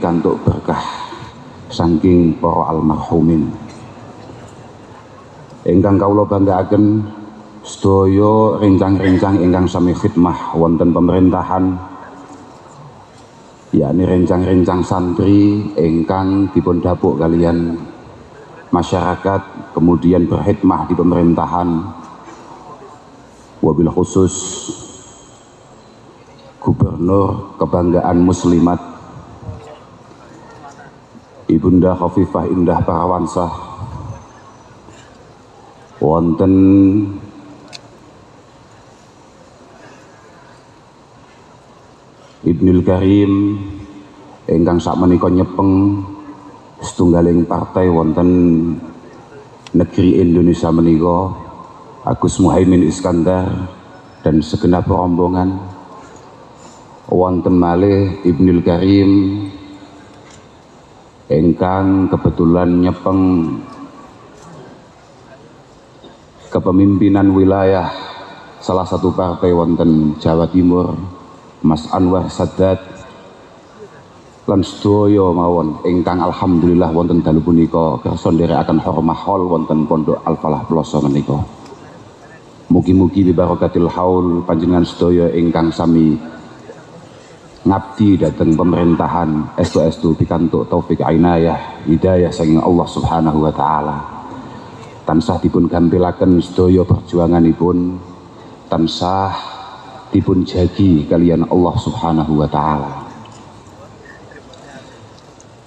pikantuk berkah saking para almarhumin. Ingkang kawula banggaaken sedaya rencang-rencang ingkang sami khidmah wonten pemerintahan yakni rencang-rencang santri ingkang dipun dapuk kalian masyarakat kemudian berkhidmah di pemerintahan. Wabil khusus gubernur kebanggaan muslimat Ibunda Khafifah Indah Parawansah wonten Ibnul Karim ingkang sakmenika nyepeng setunggaling partai wonten negeri Indonesia menika Agus Muhaimin Iskandar dan segenap rombongan. Wonten malih Ibnul Karim engkang kebetulan nyepeng kepemimpinan wilayah salah satu partai wonten Jawa Timur Mas Anwar Sadat lan sedaya mawon. Ingkang alhamdulillah wonten dalu punika kersa nderekaken hormah hol wonten Pondok Al Falah Ploso menika. Mugi-mugi bibarakatil haul panjenengan sedaya ingkang sami ngabdi dateng pemerintahan estu-estu pikantuk taufik ainayah hidayah saking Allah subhanahu wa ta'ala. Tansah dipun gampilaken sedaya perjuanganipun. Tansah dipun jagi kalian Allah subhanahu wa ta'ala.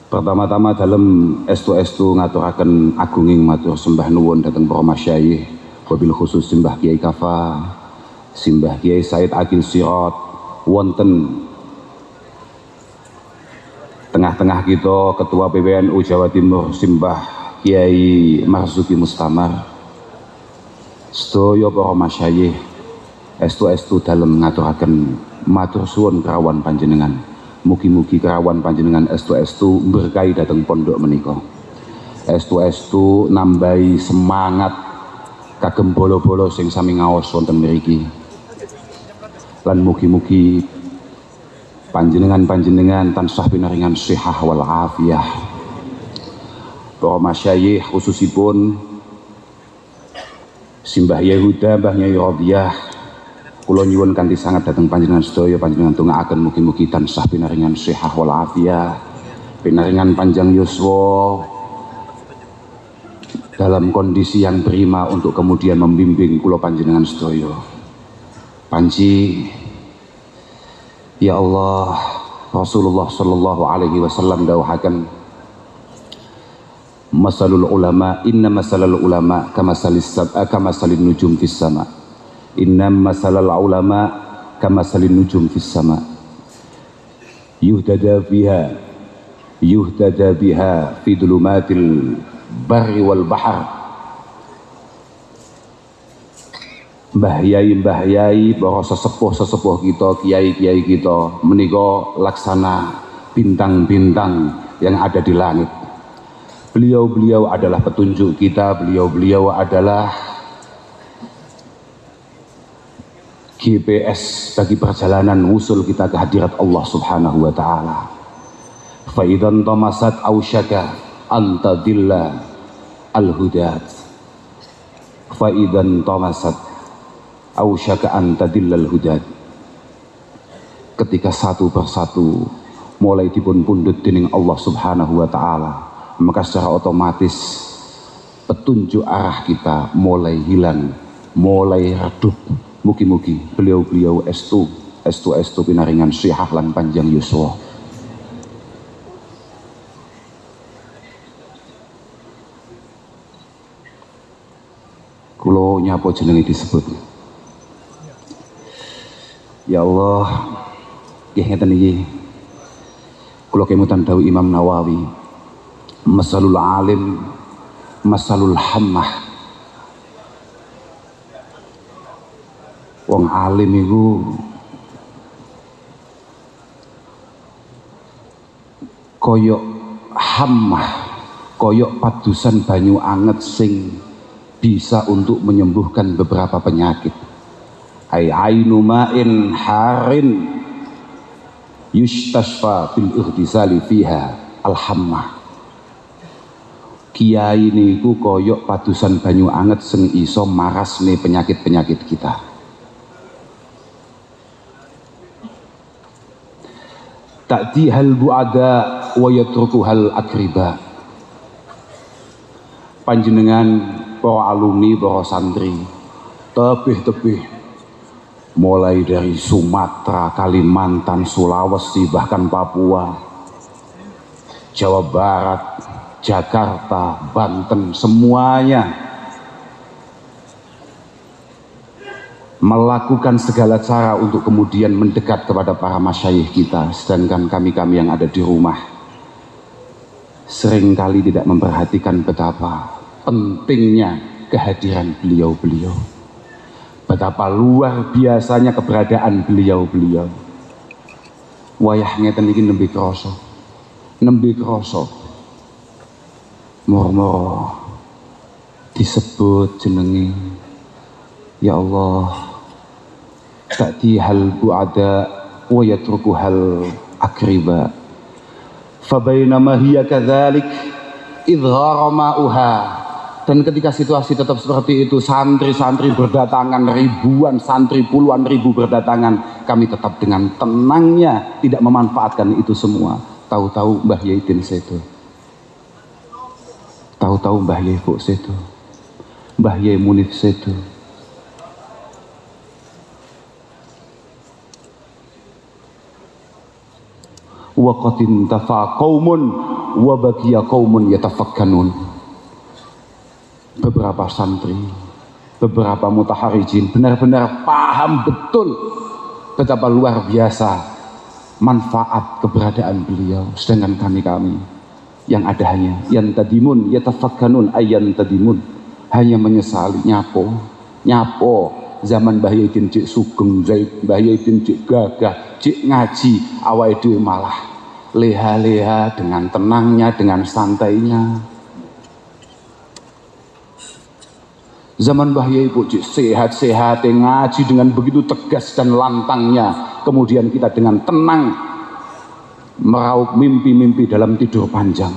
Pertama-tama dalam estu-estu ngaturaken agunging matur sembah nuwun dateng para masyayikh wabil khusus simbah Kiai Kafa simbah Kiai Said Akil Sirot wonten tengah-tengah kita Ketua PBNU Jawa Timur Simbah Kiai Marzuki Mustamar. Sedaya para masyayikh estu-estu dalam ngaturaken matur suwun kerawan panjenengan. Mugi-mugi kerawan panjenengan estu-estu berkahi dateng pondok menika. Estu-estu nambahi semangat kagem bolo-bolo sing sami ngaos wonten mriki. Lan mugi-mugi panjenengan-panjenengan tansah pinaringan sihah wal afiyah para masyayikh khususipun Simbah Yehuda Mbah Nyai Rodiyah kula nyuwun sangat dateng panjenengan sedaya panjenengan tungaaken mugi-mugi tansah pinaringan sihah wal afiyah pinaringan panjang yuswa dalam kondisi yang prima untuk kemudian membimbing kula panjenengan sedaya. Panji Ya Allah Rasulullah Sallallahu Alaihi Wasallam dawuhaken Masalul ulama inna masalul ulama kama salis sab'a kama salin nujum fis sama. Inna masalul ulama kama salin nujum fis sama. Yuhdada biha yuhdada biha fi dulumatil barri wal bahar Mbah Yai Mbah Yai para sesepuh-sesepuh kita, kiai-kiai kita menika laksana bintang-bintang yang ada di langit. Beliau-beliau adalah petunjuk kita, beliau-beliau adalah GPS bagi perjalanan usul kita ke hadirat Allah Subhanahu wa taala. Fa idzan tamasat ausyaka anta dilla al-hudat. Fa idzan tamasat ausyaka anta dillal hudat. Ketika satu persatu mulai dipun pundut dening Allah Subhanahu wa taala, maka secara otomatis petunjuk arah kita mulai hilang, mulai redup. Mugi-mugi beliau-beliau estu, estu estu pinaringan syihah lan panjang yuswa. Kulo nyapa jenenge disebut. Ya Allah, nggih ngeten iki. Kula kemutan dawuh Imam Nawawi, masalul alim, masalul hammah. Wong alim iku koyok hammah, koyok padusan banyu anget sing bisa untuk menyembuhkan beberapa penyakit ay ainu ma'in harin yustashfa bil ightisali fiha alhamma kiai niku koyok padusan banyu anget sing iso marasne penyakit-penyakit kita. Ta'ti hal bu'ada wa yatruku hal akriba. Panjenengan para alumni para santri tebih-tebih mulai dari Sumatera, Kalimantan, Sulawesi, bahkan Papua, Jawa Barat, Jakarta, Banten, semuanya melakukan segala cara untuk kemudian mendekat kepada para masyayikh kita, sedangkan kami-kami yang ada di rumah sering kali tidak memperhatikan betapa pentingnya kehadiran beliau-beliau betapa luar biasanya keberadaan beliau-beliau. Wayah ngeten iki nembe krasa. Nembe krasa. Moro-moro disebut jenenge ya Allah ta'ti hal bu'ada wa yatruku hal akriba. Fabainama hiya kadzalik idhara ma'uha dan ketika situasi tetap seperti itu, santri-santri berdatangan, ribuan santri, puluhan ribu berdatangan. Kami tetap dengan tenangnya tidak memanfaatkan itu semua. Tahu-tahu Mbah Yaitin Seto. Tahu-tahu Mbah Yai Seto. Mbah Yai Munif Seto. Wa qatin tafa qaumun wa baqiya qaumun yatafakkanun beberapa santri, beberapa mutaharijin benar-benar paham betul betapa luar biasa manfaat keberadaan beliau sedangkan kami-kami yang ada hanya yang tadimun yatafakkanun ayan tadimun hanya menyesali nyapo nyapo zaman Bahyudin cik sugeng Bahyudin cik gagah cik ngaji awal itu malah leha-leha dengan tenangnya dengan santainya Zaman bahaya ibu sehat-sehat ngaji dengan begitu tegas dan lantangnya. Kemudian kita dengan tenang meraup mimpi-mimpi dalam tidur panjang.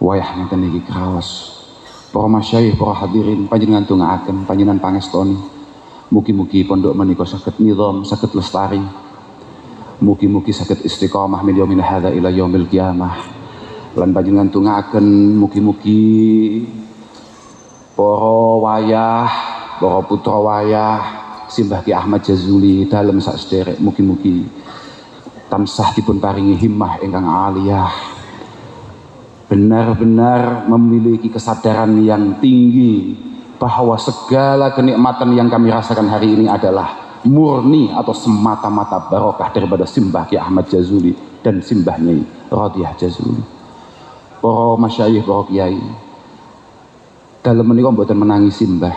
Wayah ngeten iki kraos. Para masyayikh, para hadirin panjenengan tungaaken panjenengan pangestoni. Mugi-mugi pondok menika saged nizam, saged lestari Mugi-mugi sakit istiqamah min yaumin hadza ila yaumil qiyamah. Lan panjenengan tungaken mugi-mugi para wayah, para putra wayah Simbah Ki Ahmad Jazuli dalam sak sederek mugi-mugi tansah dipun paringi himmah ingkang aliyah benar-benar memiliki kesadaran yang tinggi bahwa segala kenikmatan yang kami rasakan hari ini adalah murni atau semata-mata barokah daripada simbah Ki Ahmad Jazuli dan simbahnya Radiyah Jazuli. Para masyayikh para kiai dalam menikah buatan menangis simbah.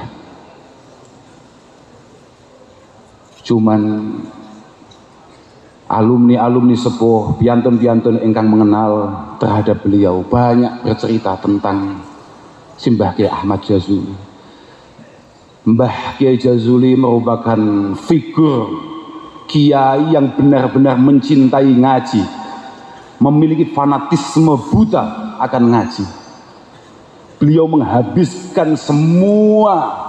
Cuman alumni-alumni sepuh piantun-piantun engkang mengenal terhadap beliau banyak bercerita tentang simbah Ki Ahmad Jazuli Mbah Kiai Jazuli merupakan figur kiai yang benar-benar mencintai ngaji. Memiliki fanatisme buta akan ngaji. Beliau menghabiskan semua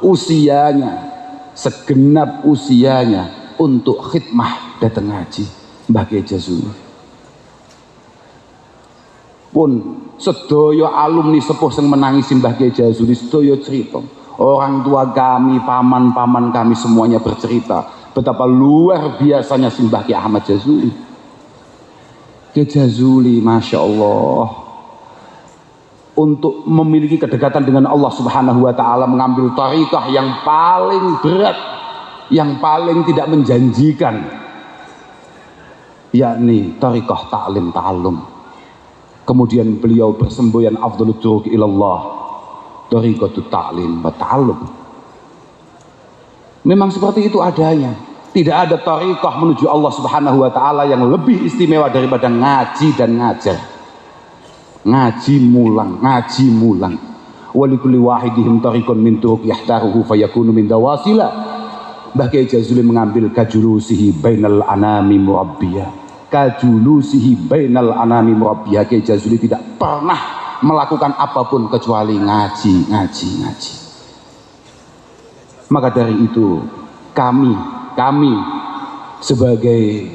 usianya segenap usianya untuk khidmah datang ngaji Mbah Kiai Jazuli. Pun sedoyo alumni sepuh yang menangis Mbah Kiai Jazuli sedoyo cerita Orang tua kami, paman-paman kami semuanya bercerita betapa luar biasanya Simbah Ki Ahmad Jazuli. Ki Jazuli, Masya Allah, untuk memiliki kedekatan dengan Allah Subhanahu wa taala mengambil tarikah yang paling berat, yang paling tidak menjanjikan yakni tarikah ta'lim ta'allum. Kemudian beliau bersemboyan afdhalut turuq ilallah Tariqatu ta'lim wa ta'allum. Memang seperti itu adanya. Tidak ada tariqah menuju Allah Subhanahu wa taala yang lebih istimewa daripada ngaji dan ngajar. Ngaji mulang, ngaji mulang. wa likulli wahidihim tariqun min turuq yahtaruhu fayakunu min dawasila Mbah Jazuli mengambil kajulusihi bainal anami murabbiyah kajulusihi bainal anami murabbiyah Kiai tidak pernah melakukan apa pun kecuali ngaji ngaji ngaji. Maka dari itu kami kami sebagai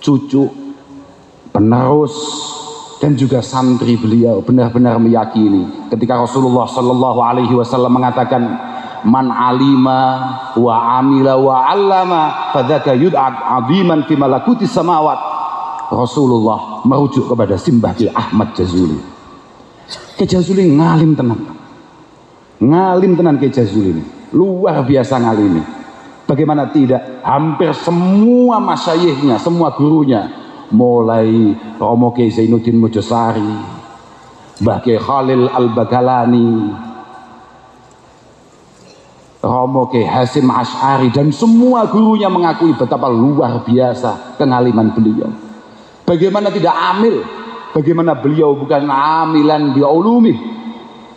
cucu penerus dan juga santri beliau benar-benar meyakini ketika Rasulullah Shallallahu Alaihi Wasallam mengatakan man alima wa amila wa allama fadzaka yud'ad aziman fi malakuti samawat Rasulullah merujuk kepada Simbah Ki Ahmad Jazuli. Ki Jazuli ngalim tenang ngalim tenan Ki Jazuli ini. Luar biasa ngalim bagaimana tidak hampir semua masyayihnya semua gurunya mulai Romo Kiai Zainuddin Mojosari Mbah Khalil Al-Bagalani Romo Kiai Hasim Ash'ari dan semua gurunya mengakui betapa luar biasa pengaliman beliau bagaimana tidak amil? Bagaimana beliau bukan amilan bi ulumi?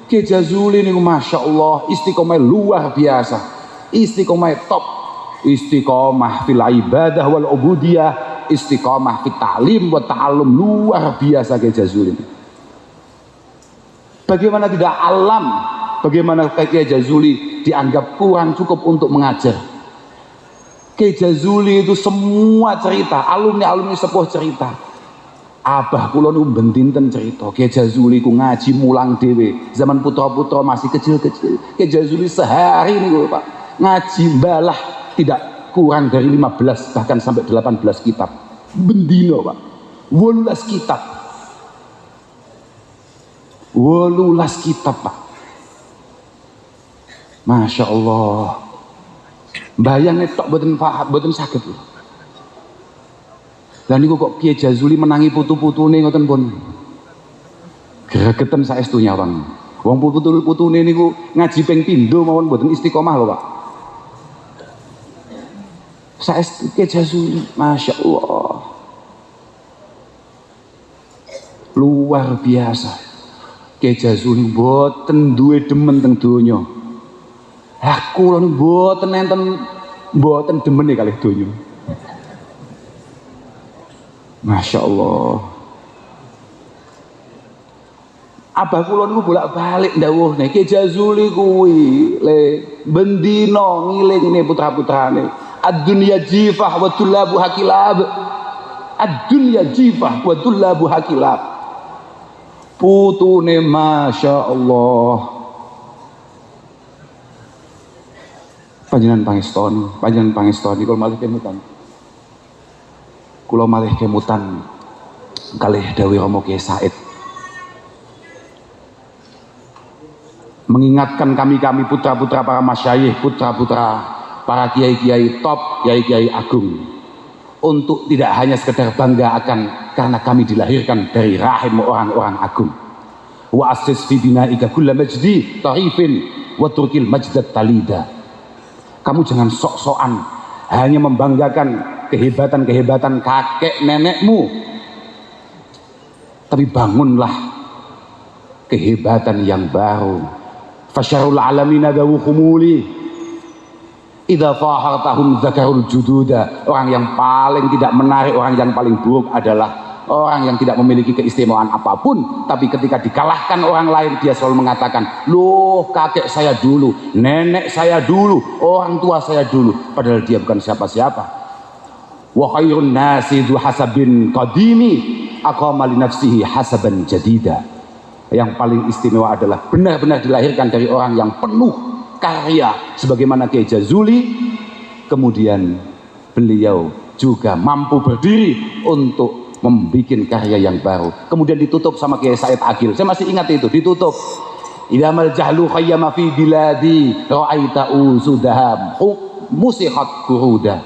Kiai Jazuli ini Masya Allah istiqomah luar biasa. Istiqomah top. Istiqomah fil ibadah wal ubudiyah. Istiqomah fit ta'lim wa ta'allum. Luar biasa Kiai Jazuli bagaimana tidak alam? Bagaimana Kiai Jazuli dianggap kurang cukup untuk mengajar Kiai Jazuli itu semua cerita alumni-alumni sepuh cerita. Abah kula niku bentinten cerita Kiai Jazuli ku ngaji mulang dewe zaman putra-putra masih kecil-kecil. Kiai Jazuli sehari niku Pak ngaji balah tidak kurang dari 15 bahkan sampai 18 kitab. Bendino pak wolulas kitab. Wolulas kitab pak. Masya Allah bayangnya tok boten faham boten sakit loh dan niku kok Kiai Jazuli menangi putu-putune ngoten pun? Gregeten saestunya Bang. Wong putu-putune niku ngaji ping pindho mawon boten istiqomah loh Pak. Saestu Kiai Jazuli Masya Allah luar biasa. Kiai Jazuli boten duwe demen teng aku lho boten enten boten demen kali donya. Masya Allah Abah kula niku bolak-balik ndawuh nek Jazuli kuwi le bendino ngilingne putra-putrane. Ad-dunya jifah wa tullabu hakilab. Ad-dunya jifah wa tullabu hakilab. Putune Masya Allah panjenengan pangestoni panjenengan pangestoni kalau malih kemutan kalau malih kemutan kalih dawi Romo Kiai Said mengingatkan kami-kami putra-putra para masyayikh, putra-putra para kiai-kiai top, kiai-kiai agung untuk tidak hanya sekedar bangga akan karena kami dilahirkan dari rahim orang-orang agung. Wa asis fi binaika kulla majdi tarifin wa turkil majdat talida. Kamu jangan sok-sokan hanya membanggakan kehebatan-kehebatan kakek nenekmu. Tapi bangunlah kehebatan yang baru. Fasyarul alamina dawu khumuli Idza fahartahum zakarul jududa. Orang yang paling tidak menarik, orang yang paling buruk adalah orang yang tidak memiliki keistimewaan apa pun, tapi ketika dikalahkan orang lain dia selalu mengatakan, "Loh, kakek saya dulu, nenek saya dulu, orang tua saya dulu." Padahal dia bukan siapa-siapa. Wa khairun nasi hasabin qadimi aqama li nafsihi hasaban jadida. Yang paling istimewa adalah benar-benar dilahirkan dari orang yang penuh karya sebagaimana Kiai Jazuli kemudian beliau juga mampu berdiri untuk membuat karya yang baru. Kemudian ditutup sama Kiai Said Agil. Saya masih ingat itu ditutup. Idamal jahlu khayyama fi biladi ra'aita usudaham musihat kuruda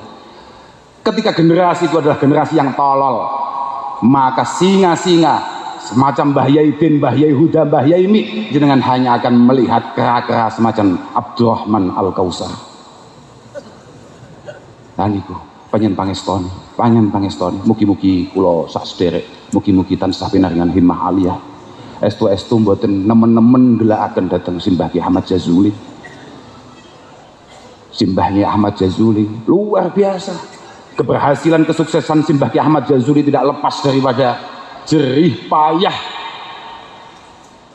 ketika generasi itu adalah generasi yang tolol maka singa-singa semacam Mbah Yaidin, Mbah Yahuda, Mbah Yaimi jenengan hanya akan melihat kera-kera semacam Abdurrahman Al-Kausar. Dan itu panjen pangestoni panjen pangestoni mugi-mugi kulo sak sederek mugi-mugi tansah pinaringan himmah aliyah. Estu-estu mboten nemen-nemen gelakaken dateng simbah Ki Ahmad Jazuli. Simbahnya Ahmad Jazuli luar biasa. Keberhasilan kesuksesan simbah Ki Ahmad Jazuli tidak lepas daripada jerih payah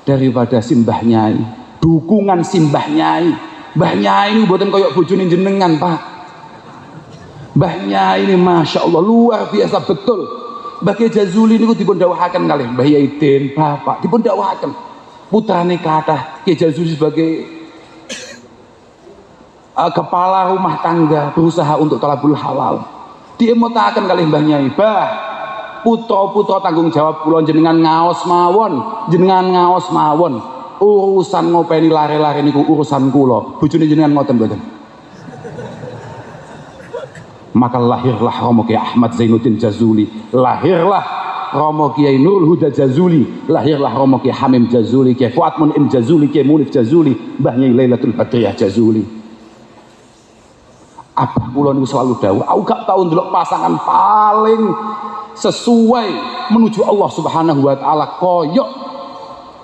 daripada simbah nyai. Dukungan simbah nyai. Mbah nyai buatan koyok bojone jenengan pak mbah nyai ini Masya Allah luar biasa betul. Mbah Jazuli niku dipun dawuhaken kalih. Mbah Yaidin bapak dipun dawuhaken putrane kathah Ki Jazuli sebagai uh, kepala rumah tangga berusaha untuk talabul halal. Diemutaken kalih Mbah Nyai. Bah putra-putra tanggung jawab kula jenengan ngaos mawon jenengan ngaos mawon. Urusan ngopeni lare-lare niku urusan kula. Bojone jenengan ngoten mboten maka lahirlah Romo Kiai Ahmad Zainuddin Jazuli. Lahirlah Romo Kiai Nurul Huda Jazuli. Lahirlah Romo Kiai Hamim Jazuli Kiai Fuad Munim Jazuli Kiai Munif Jazuli Mbah Nyai Lailatul Badriyah Jazuli. Apa kula niku selalu dawuh aku gak tau ndelok pasangan paling sesuai menuju Allah Subhanahu wa taala koyok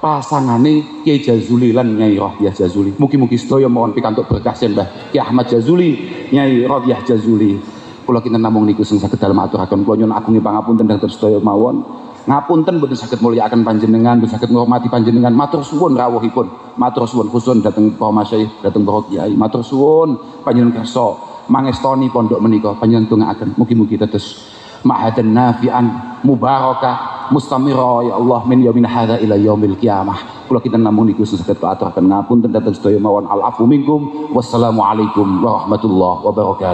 pasangane Kiai Jazuli lan Nyai Rohiyah Jazuli. Mugi-mugi sedaya mohon pikantuk berkah Mbah Kiai Ahmad Jazuli Nyai Rohiyah Jazuli kula kinten namung niku sing saged dalem aturaken kula nyuwun agungi pangapunten dhateng sedaya mawon ngapunten boten saged mulyakaken panjenengan boten saged ngurmati panjenengan. Matur suwun rawuhipun. Matur suwun khusun dhateng para masyayikh dhateng para kiai. Matur suwun panjenengan kersa. Mangestoni pondok menika panjenengan tungaaken mugi-mugi tetes ma'hadan nafi'an mubarakah mustamira ya Allah min yaumin hadza ila yaumil qiyamah. Kula kita namung niku saged aturaken ngapunten dhateng sedaya mawon al afu minkum. Wassalamu alaikum warahmatullahi wabarakatuh